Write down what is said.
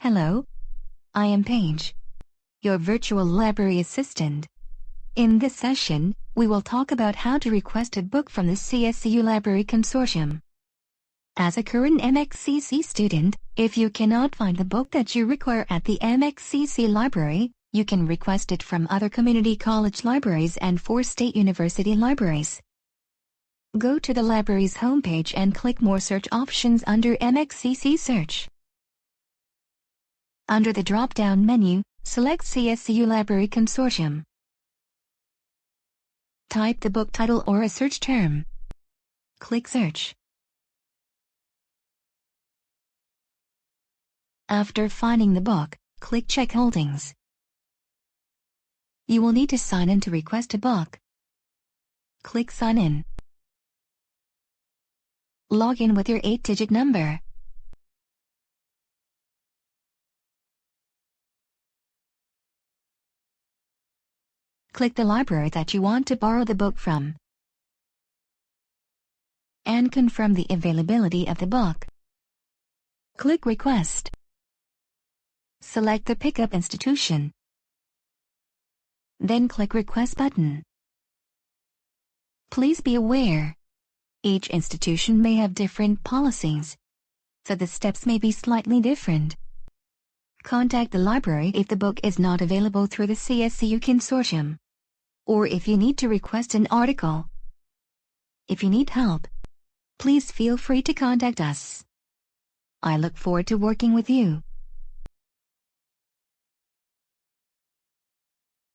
Hello. I am Paige, your virtual library assistant. In this session, we will talk about how to request a book from the CSCU Library Consortium. As a current MXCC student, if you cannot find the book that you require at the MXCC library, you can request it from other community college libraries and four state university libraries. Go to the library's homepage and click More search options under MXCC Search. Under the drop-down menu, select CSCU Library Consortium. Type the book title or a search term. Click Search. After finding the book, click Check Holdings. You will need to sign in to request a book. Click Sign In. Log in with your 8-digit number. Click the library that you want to borrow the book from. And confirm the availability of the book. Click Request. Select the pickup institution. Then click Request button. Please be aware, each institution may have different policies, so the steps may be slightly different. Contact the library if the book is not available through the CSCU consortium or if you need to request an article. If you need help, please feel free to contact us. I look forward to working with you.